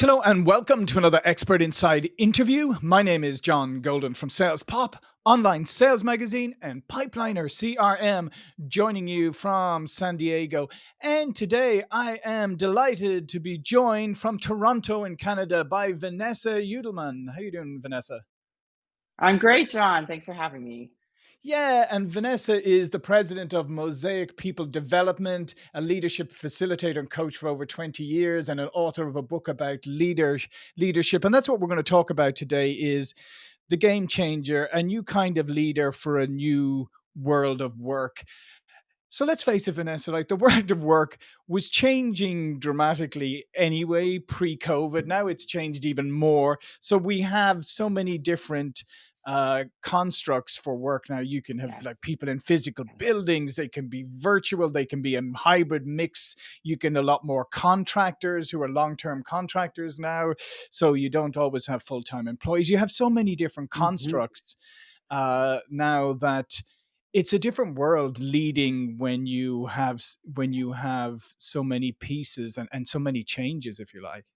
hello, and welcome to another Expert Insights interview. My name is John Golden from Sales Pop, online sales magazine, and Pipeliner CRM, joining you from San Diego. And today I am delighted to be joined from Toronto in Canada by Vanessa Judelman. How are you doing, Vanessa? I'm great, John. Thanks for having me. Yeah, and Vanessa is the president of Mosaic People Development, a leadership facilitator and coach for over 20 years, and an author of a book about leader, leadership. And that's what we're going to talk about today is the game changer, a new kind of leader for a new world of work. So let's face it, Vanessa, like the world of work was changing dramatically anyway pre COVID. Now it's changed even more. So we have so many different uh, constructs for work now. You can have Yes. like people in physical buildings, they can be virtual, they can be a hybrid mix. You can a lot more contractors who are long term contractors now. So you don't always have full time employees. You have so many different hmm constructs uh, now that it's a different world leading when you have when you have so many pieces and, and so many changes if you like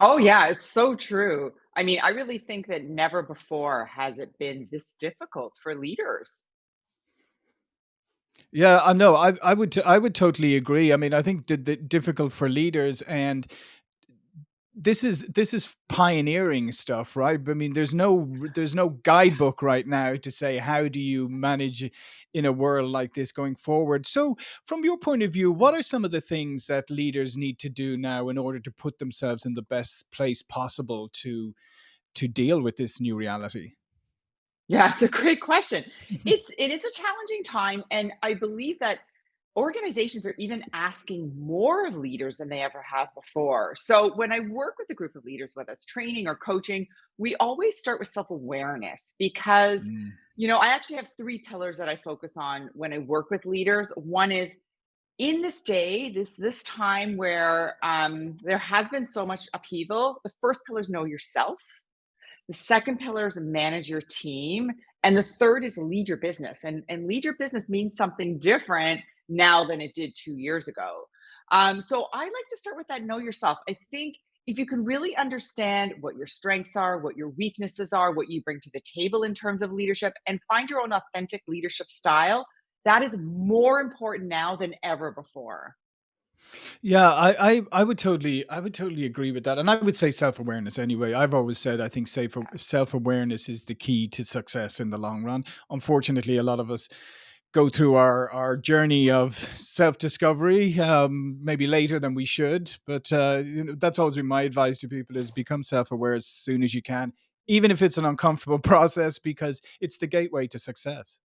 Oh, yeah, it's so true. I mean, I really think that never before has it been this difficult for leaders. Yeah, I know. I I would I would totally agree. I mean, I think the, the difficult for leaders and this is this is pioneering stuff, right? I mean, there's no there's no guidebook right now to say how do you manage in a world like this going forward. So, from your point of view, what are some of the things that leaders need to do now in order to put themselves in the best place possible to to deal with this new reality? Yeah, it's a great question. It's it is a challenging time, and I believe that organizations are even asking more of leaders than they ever have before. So when I work with a group of leaders, whether it's training or coaching, we always start with self-awareness because Mm, you know, I actually have three pillars that I focus on when I work with leaders. One is in this day, this this time where um, there has been so much upheaval, the first pillar is know yourself. The second pillar is manage your team. And the third is lead your business. And, and lead your business means something different now than it did two years ago. Um, so I like to start with that know yourself. I think if you can really understand what your strengths are, what your weaknesses are, what you bring to the table in terms of leadership, and find your own authentic leadership style, that is more important now than ever before. Yeah, I, I, I would totally, I would totally agree with that, and I would say self awareness anyway. I've always said I think safe self awareness is the key to success in the long run. Unfortunately, a lot of us go through our our journey of self discovery, um, maybe later than we should. But uh, you know, that's always been my advice to people: is become self aware as soon as you can, even if it's an uncomfortable process, because it's the gateway to success.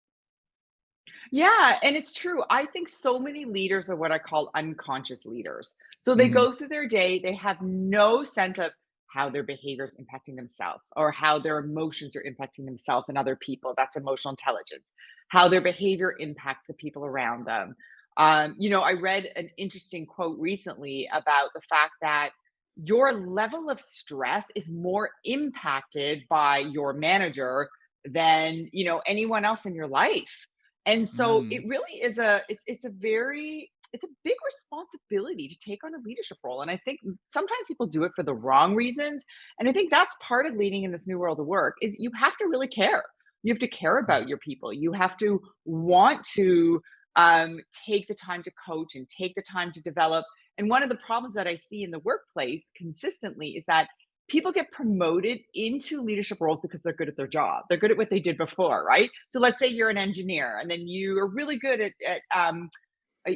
Yeah, and it's true. I think so many leaders are what I call unconscious leaders. So they hmm go through their day, they have no sense of how their behavior is impacting themselves or how their emotions are impacting themselves and other people. That's emotional intelligence. How their behavior impacts the people around them. Um, you know, I read an interesting quote recently about the fact that your level of stress is more impacted by your manager than, you know, anyone else in your life and so it mm really is a it's it's a very it's a big responsibility to take on a leadership role. And I think sometimes people do it for the wrong reasons. And I think that's part of leading in this new world of work is you have to really care. You have to care about your people. You have to want to um, take the time to coach and take the time to develop. And one of the problems that I see in the workplace consistently is that people get promoted into leadership roles because they're good at their job. They're good at what they did before, right? So let's say you're an engineer and then you are really good at, at um,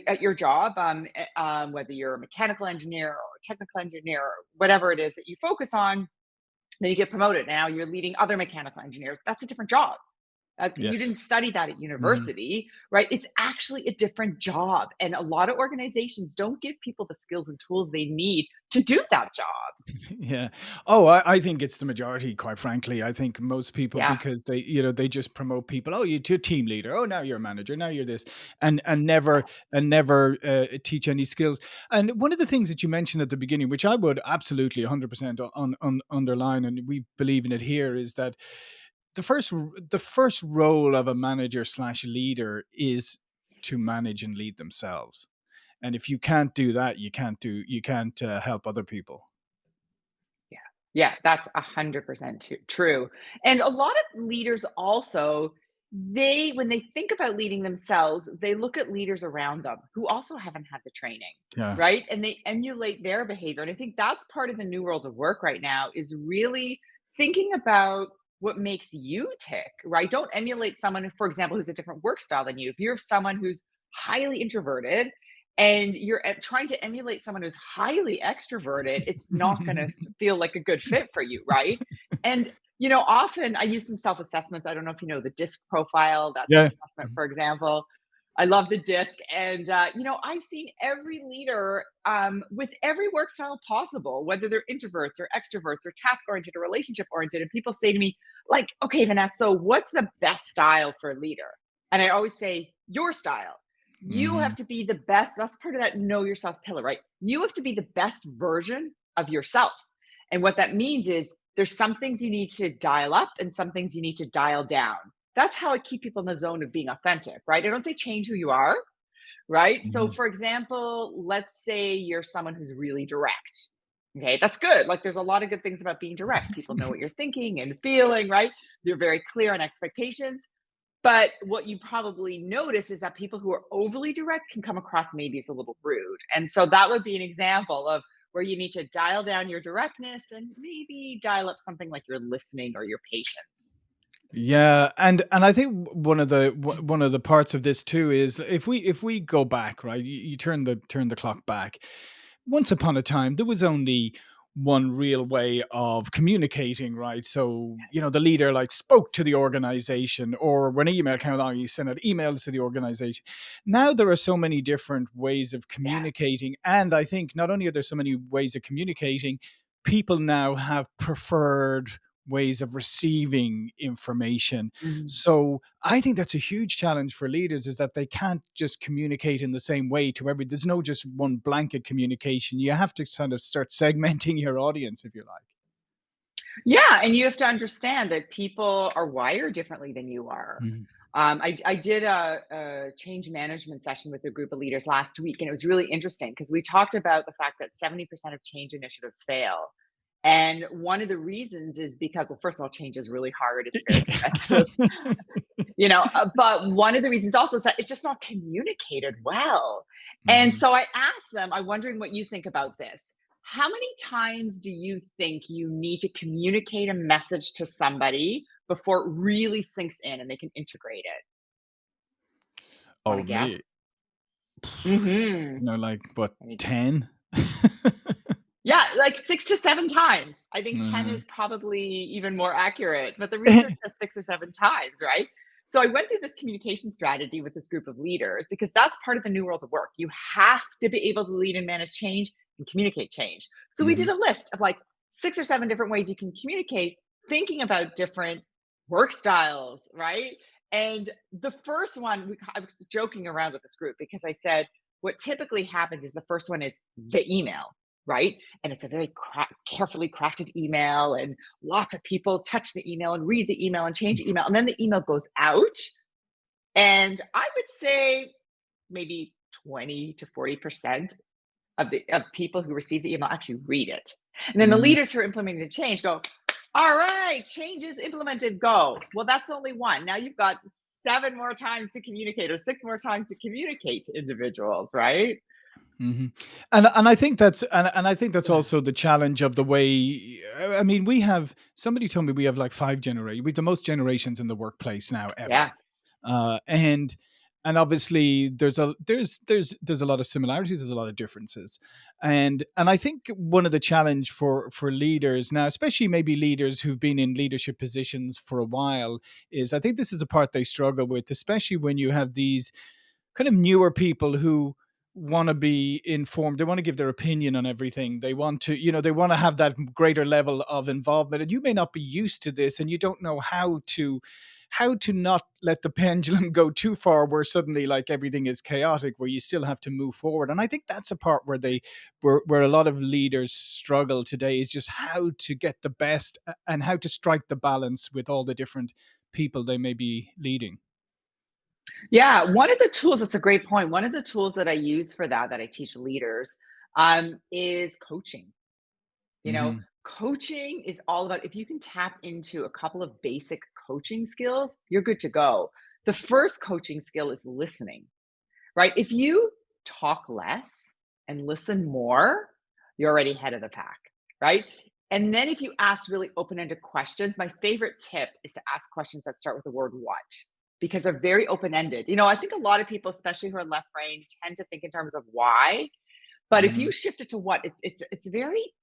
at your job, um, eh, um, whether you're a mechanical engineer or a technical engineer or whatever it is that you focus on, then you get promoted. Now you're leading other mechanical engineers. That's a different job. Uh, you didn't study that at university, right? It's actually a different job. And a lot of organizations don't give people the skills and tools they need to do that job. Yeah. Oh, I, I think it's the majority, quite frankly. I think most people, Yeah. because they, you know, they just promote people. Oh, you're a team leader. Oh, now you're a manager. Now you're this, and and never and never uh, teach any skills. And one of the things that you mentioned at the beginning, which I would absolutely 100% on, on, underline, and we believe in it here, is that the first the first role of a manager slash leader is to manage and lead themselves. And if you can't do that you can't do you can't uh, help other people. Yeah. Yeah, that's a 100% true, and a lot of leaders also, they when they think about leading themselves, they look at leaders around them who also haven't had the training, yeah. right? And they emulate their behavior, and I think that's part of the new world of work right now is really thinking about what makes you tick, right? Don't emulate someone, for example, who's a different work style than you. If you're someone who's highly introverted and you're trying to emulate someone who's highly extroverted, it's not gonna feel like a good fit for you, right? And, you know, often I use some self-assessments. I don't know if you know the DISC profile, that's yeah assessment, for example. I love the DISC, and, uh, you know, I've seen every leader, um, with every work style possible, whether they're introverts or extroverts or task-oriented or relationship-oriented, and people say to me, like, "Okay, Vanessa, so what's the best style for a leader?" And I always say, "Your style." You have Mhm. to be the best that's part of that know yourself pillar, right? You have to be the best version of yourself. And what that means is there's some things you need to dial up and some things you need to dial down. That's how I keep people in the zone of being authentic, right? I don't say change who you are, right? So, Mhm. for example, let's say you're someone who's really direct. Okay, that's good. Like, there's a lot of good things about being direct. People know what you're thinking and feeling, right? They're very clear on expectations. But what you probably notice is that people who are overly direct can come across maybe as a little rude. And so that would be an example of where you need to dial down your directness and maybe dial up something like your listening or your patience. Yeah, and and I think one of the one of the parts of this too is if we if we go back, right? You, you turn the turn the clock back. Once upon a time, there was only one real way of communicating, right? So, you know, the leader like spoke to the organization, or when an email came along, you sent out emails to the organization. Now there are so many different ways of Yeah. communicating, and I think not only are there so many ways of communicating, people now have preferred ways of receiving information. Mhm. So I think that's a huge challenge for leaders is that they can't just communicate in the same way to every there's no just one blanket communication. You have to kind of start segmenting your audience if you like. Yeah, and you have to understand that people are wired differently than you are. Mhm. Um, I, I did a, a change management session with a group of leaders last week, and it was really interesting because we talked about the fact that 70% of change initiatives fail. And one of the reasons is because, well, first of all, change is really hard, it's very expensive, you know, uh, but one of the reasons also is that it's just not communicated well. And Mhm. so I asked them, I'm wondering what you think about this. How many times do you think you need to communicate a message to somebody before it really sinks in and they can integrate it? Oh me. You know, like what, 10? Yeah, like 6 to 7 times. I think 10 Mhm. is probably even more accurate, but the research says 6 or 7 times, right? So I went through this communication strategy with this group of leaders because that's part of the new world of work. You have to be able to lead and manage change and communicate change. So we did Mhm. a list of like 6 or 7 different ways you can communicate, thinking about different work styles, right? And the first one, we I was joking around with this group because I said, what typically happens is the first one is the email, right? and it's a very cra- carefully crafted email and lots of people touch the email and read the email and change the email and then the email goes out and i would say maybe 20 to 40% of the of people who receive the email actually read it. And then the Mhm. leaders who are implementing the change go all right change is implemented go. Well that's only one. Now you've got seven more times to communicate or six more times to communicate to individuals right Mhm. And and I think that's and and I think that's also the challenge of the way I mean, we have somebody told me we have like 5 genera we have the most generations in the workplace now ever. yeah Uh, and and obviously there's a there's there's there's a lot of similarities, there's a lot of differences. And and I think one of the challenge for for leaders now, especially maybe leaders who've been in leadership positions for a while, is I think this is a part they struggle with, especially when you have these kind of newer people who want to be informed they want to give their opinion on everything they want to you know they want to have that greater level of involvement and you may not be used to this and you don't know how to how to not let the pendulum go too far where suddenly like everything is chaotic where you still have to move forward and i think that's a part where they where, where a lot of leaders struggle today is just how to get the best and how to strike the balance with all the different people they may be leading Yeah, one of the tools that's a great point. One of the tools that I use for that, that I teach leaders, um, is coaching. You know, Mhm. coaching is all about if you can tap into a couple of basic coaching skills, you're good to go. The first coaching skill is listening, right? If you talk less and listen more, you're already ahead of the pack, right? And then if you ask really open-ended questions, my favorite tip is to ask questions that start with the word what, because they're very open-ended. You know, I think a lot of people, especially who are left brain, tend to think in terms of why, but if you shift it to what, it's it's it's very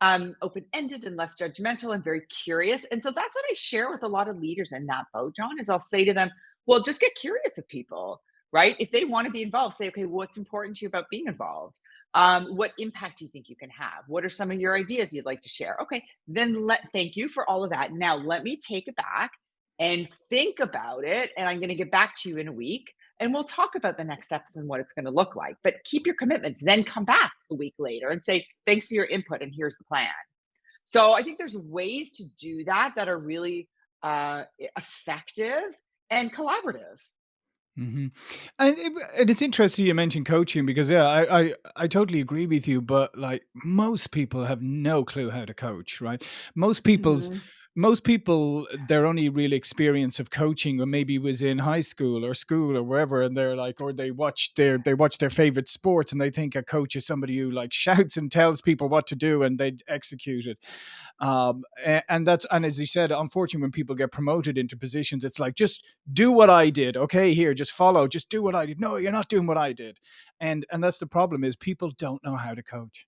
um, open-ended and less judgmental and very curious. And so that's what I share with a lot of leaders in that boat, John, is I'll say to them, well, just get curious with people, right? If they want to be involved, say, okay, what's important to you about being involved? Um, what impact do you think you can have? What are some of your ideas you'd like to share? Okay, then let thank you for all of that. Now let me take it back and think about it. And I'm going to get back to you in a week and we'll talk about the next steps and what it's going to look like. But keep your commitments, then come back a week later and say, thanks for your input and here's the plan. So I think there's ways to do that that are really uh, effective and collaborative. Mm-hmm. And it and it's interesting you mentioned coaching because, yeah, I I I totally agree with you, but, like, most people have no clue how to coach, right? Most people's Mhm. Most people, their only real experience of coaching or maybe was in high school or school or wherever, and they're like or they watch their they watch their favorite sports, and they think a coach is somebody who, like, shouts and tells people what to do, and they execute it. Um, a- and that's and as you said, unfortunately, when people get promoted into positions, it's like just do what I did. Okay, here, just follow, just do what I did. No, you're not doing what I did, and and that's the problem is people don't know how to coach.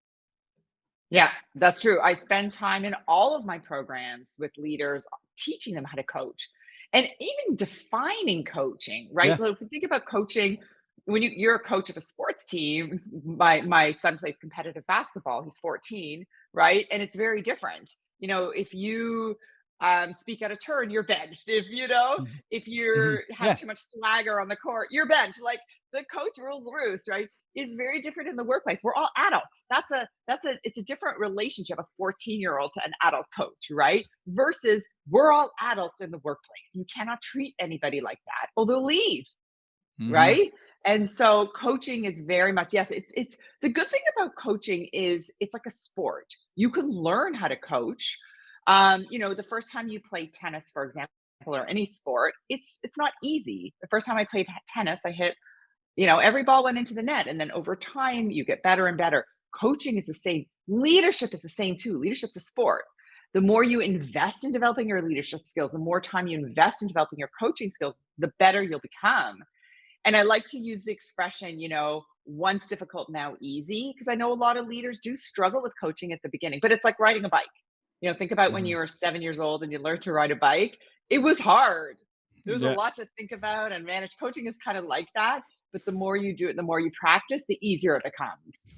Yeah, that's true. I spend time in all of my programs with leaders teaching them how to coach and even defining coaching, right? Yeah. So if you think about coaching, when you, you're a coach of a sports team, my my son plays competitive basketball. He's 14, right? And it's very different. You know, if you um, speak out of turn, you're benched. If you know, Mhm. if you have Yeah. too much swagger on the court, you're benched. Like the coach rules the roost, right? Is very different in the workplace. We're all adults. That's a that's a it's a different relationship, a 14 year old to an adult coach, right? Versus we're all adults in the workplace. You cannot treat anybody like that or they'll leave, Mhm. right? And so coaching is very much yes, it's it's the good thing about coaching is it's like a sport. You can learn how to coach. Um, you know, the first time you play tennis, for example, or any sport, it's it's not easy. The first time I played tennis, I hit you know, every ball went into the net, and then over time, you get better and better. Coaching is the same. Leadership is the same too. Leadership's a sport. The more you invest in developing your leadership skills, the more time you invest in developing your coaching skills, the better you'll become. And I like to use the expression, you know, once difficult, now easy, because I know a lot of leaders do struggle with coaching at the beginning, but it's like riding a bike. You know, think about when mm-hmm. you were seven years old and you learned to ride a bike. It was hard. There was a lot to think about and manage. Coaching is kind of like that, but the more you do it, the more you practice, the easier it becomes.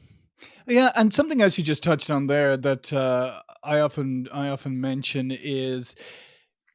Yeah, and something else you just touched on there that uh, I often I often mention is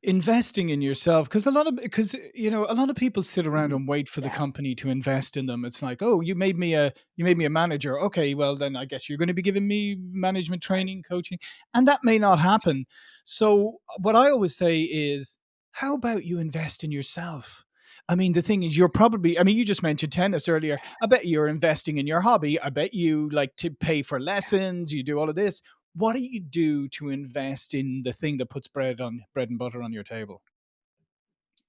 investing in yourself because a lot of because you know a lot of people sit around Mhm. and wait for the company to invest in them. It's like, oh, you made me a you made me a manager. Okay, well then I guess you're going to be giving me management training, coaching, and that may not happen. So what I always say is, how about you invest in yourself? I mean, the thing is, you're probably, I mean, you just mentioned tennis earlier. I bet you're investing in your hobby. I bet you like to pay for lessons. You do all of this. What do you do to invest in the thing that puts bread on bread and butter on your table?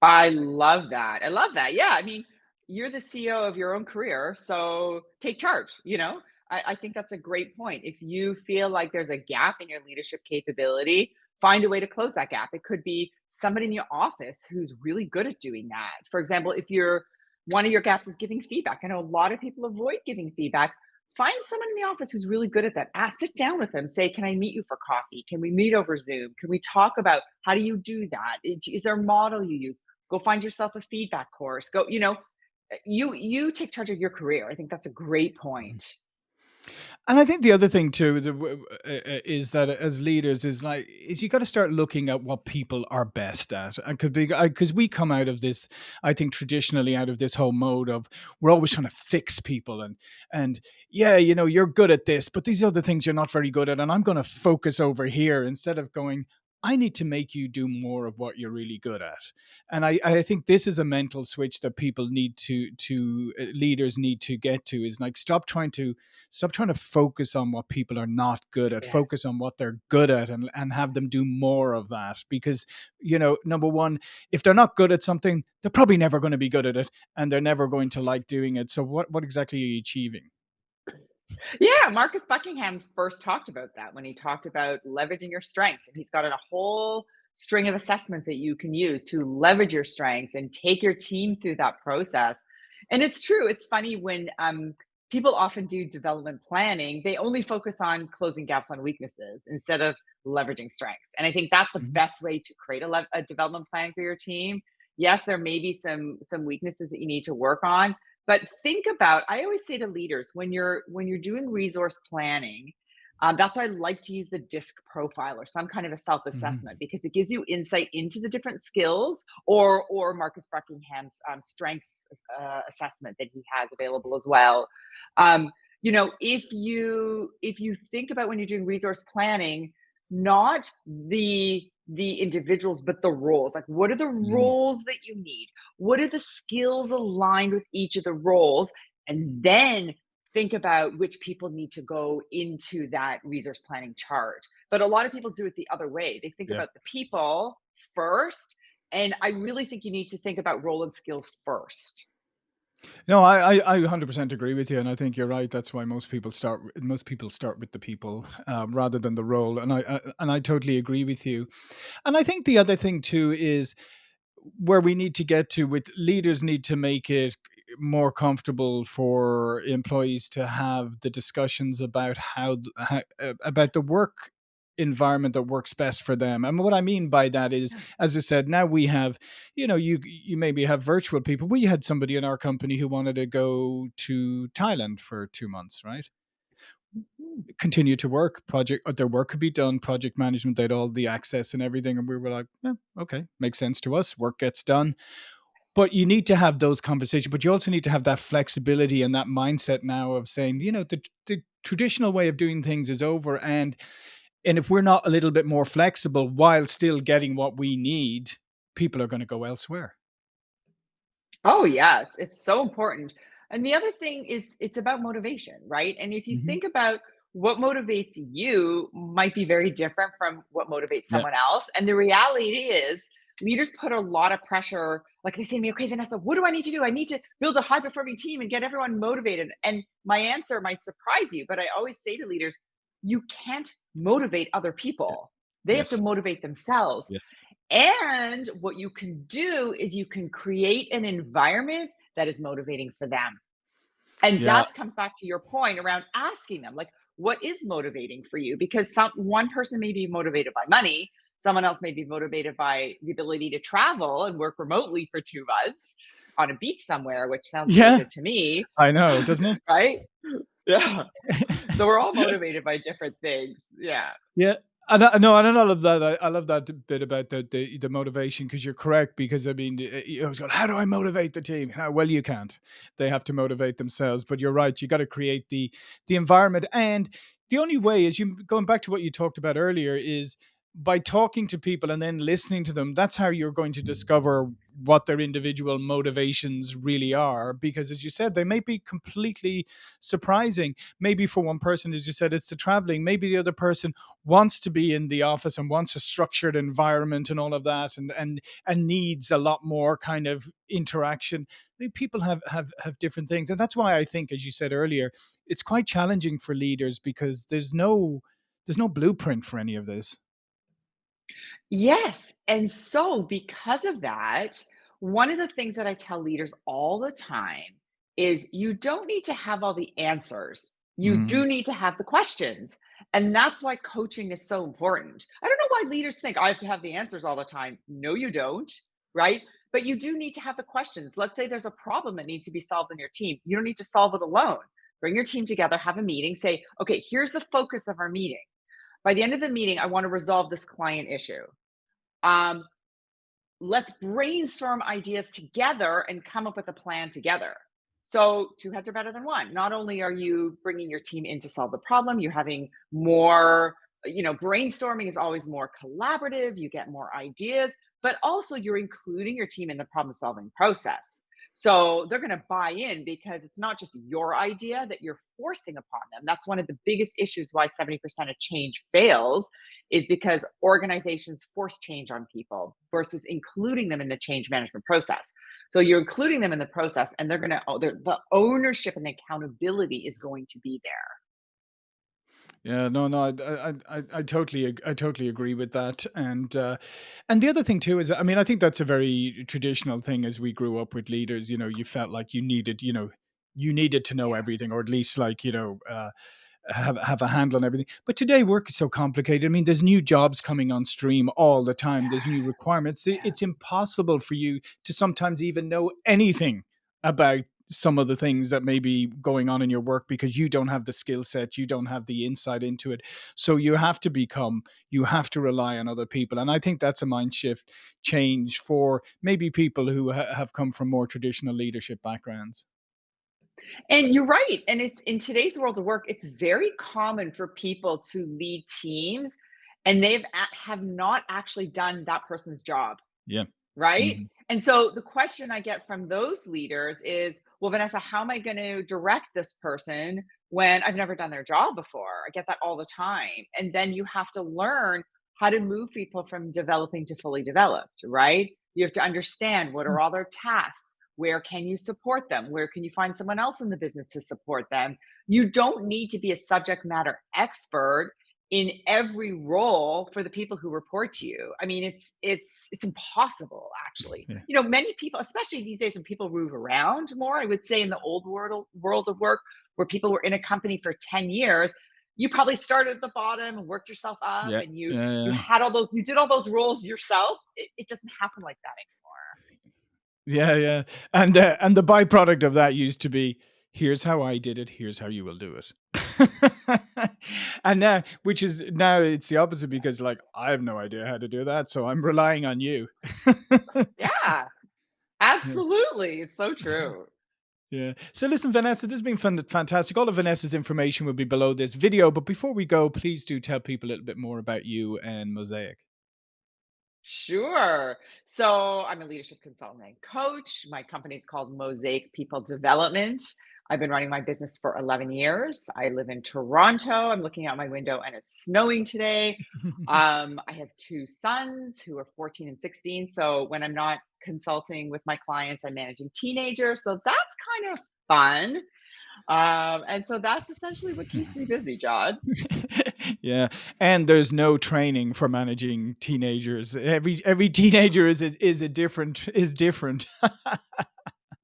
I love that. I love that. Yeah, I mean, you're the CEO of your own career, so take charge, you know? I, I think that's a great point. If you feel like there's a gap in your leadership capability, find a way to close that gap. It could be somebody in your office who's really good at doing that. For example, if you're one of your gaps is giving feedback. I know a lot of people avoid giving feedback. Find someone in the office who's really good at that. Ask, sit down with them. Say, "Can I meet you for coffee? Can we meet over Zoom? Can we talk about how do you do that? Is there a model you use? Go find yourself a feedback course. Go, you know, uh, you you take charge of your career. I think that's a great point. And I think the other thing too is that as leaders is like is you got to start looking at what people are best at, and could be because we come out of this, I think traditionally out of this whole mode of we're always trying to fix people and and yeah, you know, you're good at this, but these other things you're not very good at, and I'm going to focus over here instead of going. I need to make you do more of what you're really good at. And I, I think this is a mental switch that people need to to uh, leaders need to get to is like stop trying to stop trying to focus on what people are not good at, Yes. focus on what they're good at and, and have them do more of that. Because, you know, number one, if they're not good at something, they're probably never going to be good at it and they're never going to like doing it. So what what exactly are you achieving? Yeah, Marcus Buckingham first talked about that when he talked about leveraging your strengths, and he's got a whole string of assessments that you can use to leverage your strengths and take your team through that process. And it's true. It's funny when um, people often do development planning, they only focus on closing gaps on weaknesses instead of leveraging strengths. And I think that's the Mhm. best way to create a, a development plan for your team. Yes, there may be some some weaknesses that you need to work on, but think about i always say to leaders when you're when you're doing resource planning um, that's why i like to use the disc profile or some kind of a Mhm. self-assessment because it gives you insight into the different skills or or marcus buckingham's um, strengths uh, assessment that he has available as well um, you know if you if you think about when you're doing resource planning not the the individuals but the roles like what are the Mm. roles that you need what are the skills aligned with each of the roles? And then think about which people need to go into that resource planning chart. But a lot of people do it the other way. They think Yeah. about the people first. And I really think you need to think about role and skill first. No, I, I, I 100% agree with you, and I think you're right. That's why most people start. Most people start with the people um, rather than the role, and I, I and I totally agree with you. And I think the other thing too is where we need to get to with leaders need to make it more comfortable for employees to have the discussions about how, how uh, about the work environment that works best for them and what i mean by that is as i said now we have you know you you maybe have virtual people. We had somebody in our company who wanted to go to thailand for two months right? Continue to work project uh, their work could be done project management they had all the access and everything and we were like yeah, okay makes sense to us work gets done. But you need to have those conversations, but you also need to have that flexibility and that mindset now of saying, you know, the the traditional way of doing things is over and and if we're not a little bit more flexible while still getting what we need, people are going to go elsewhere. Oh yeah, it's it's so important. And the other thing is it's about motivation, right? And if you Mhm. think about what motivates you might be very different from what motivates Yeah. someone else. And the reality is leaders put a lot of pressure, like they say to me, okay, Vanessa, what do I need to do? I need to build a high performing team and get everyone motivated. And my answer might surprise you, but I always say to leaders, you can't motivate other people. They have to motivate themselves. Yes. And what you can do is you can create an environment that is motivating for them. And Yeah. that comes back to your point around asking them, like, what is motivating for you? Because some one person may be motivated by money, someone else may be motivated by the ability to travel and work remotely for 2 months on a beach somewhere, which sounds Yeah. good to me, I know, doesn't it? right? Yeah. So we're all motivated by different things. Yeah. Yeah, and I no, and I love that. I, I love that bit about the the, the motivation because you're correct. Because I mean, you always go, "How do I motivate the team?" "Ah, well, you can't. They have to motivate themselves. But you're right. You got to create the the environment, and the only way is you going back to what you talked about earlier is by talking to people and then listening to them. That's how you're going to mm-hmm. discover what their individual motivations really are. Because as you said, they may be completely surprising. Maybe for one person, as you said, it's the traveling. Maybe the other person wants to be in the office and wants a structured environment and all of that and and and needs a lot more kind of interaction I mean, people have have have different things and that's why i think as you said earlier it's quite challenging for leaders because there's no there's no blueprint for any of this Yes. And so, because of that, one of the things that I tell leaders all the time is you don't need to have all the answers. You do mm. need to have the questions. And that's why coaching is so important. I don't know why leaders think I have to have the answers all the time. No, you don't. Right. But you do need to have the questions. Let's say there's a problem that needs to be solved in your team. You don't need to solve it alone. Bring your team together, have a meeting, say, okay, here's the focus of our meeting. By the end of the meeting, I want to resolve this client issue um, let's brainstorm ideas together and come up with a plan together. So, two heads are better than one. Not only are you bringing your team in to solve the problem, you're having more you know, brainstorming is always more collaborative, you get more ideas, but also you're including your team in the problem solving process. So they're going to buy in because it's not just your idea that you're forcing upon them. That's one of the biggest issues why 70% of change fails is because organizations force change on people versus including them in the change management process. So you're including them in the process and they're going oh, to, the ownership and the accountability is going to be there. Yeah, no, no, I, I, I, I totally, I totally agree with that. And, uh, and the other thing too is, I mean, I think that's a very traditional thing as we grew up with leaders. You know, you felt like you needed, you know, you needed to know everything, or at least like, you know, uh, have have a handle on everything. But today work is so complicated. I mean, there's new jobs coming on stream all the time. There's new requirements. It's impossible for you to sometimes even know anything about some of the things that may be going on in your work because you don't have the skill set, you don't have the insight into it. So you have to become, you have to rely on other people. And I think that's a mind shift change for maybe people who ha- have come from more traditional leadership backgrounds. And you're right. And it's in today's world of work, it's very common for people to lead teams and they've have not actually done that person's job. Yeah. Right? Mhm. And so the question I get from those leaders is, well, Vanessa, how am I going to direct this person when I've never done their job before? I get that all the time. And then you have to learn how to move people from developing to fully developed, right? You have to understand what are all their tasks? Where can you support them? Where can you find someone else in the business to support them? You don't need to be a subject matter expert in every role for the people who report to you. I mean, it's it's it's impossible actually. Yeah. You know, many people, especially these days when people move around more, I would say in the old world world of work where people were in a company for 10 years, you probably started at the bottom and worked yourself up Yeah. and you Yeah. you had all those you did all those roles yourself. It, it doesn't happen like that anymore. Yeah, yeah, and, uh, and the byproduct of that used to be, "Here's how I did it, here's how you will do it." And now which is now it's the opposite because, like, I have no idea how to do that, so I'm relying on you. Yeah, absolutely. It's so true. yeah. So listen, Vanessa, this has been fun fantastic. All of Vanessa's information will be below this video, but before we go, please do tell people a little bit more about you and Mosaic. Sure. So I'm a leadership consultant and coach. My company is called Mosaic People Development. I've been running my business for 11 years. I live in Toronto. I'm looking out my window and it's snowing today. Um, I have two sons who are 14 and 16. So when I'm not consulting with my clients, I'm managing teenagers. So that's kind of fun. Um, and so that's essentially what keeps me busy, John. Yeah, and there's no training for managing teenagers. Every every teenager is is a different is different.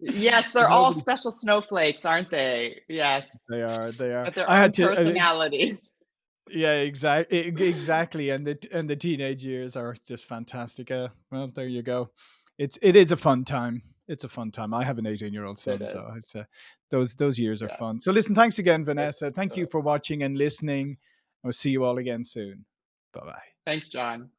Yes, they're all special snowflakes, aren't they? Yes. They are, they are. With their I had to uh, personalities. yeah, exactly, exactly, and the and the teenage years are just fantastic. Uh, well, there you go. It's it is a fun time. It's a fun time. I have an 18-year-old son, is. so it's uh, those those years are Yeah. fun. So listen, thanks again, Vanessa. Thank you for watching and listening. I'll see you all again soon. Bye-bye. thanks, John.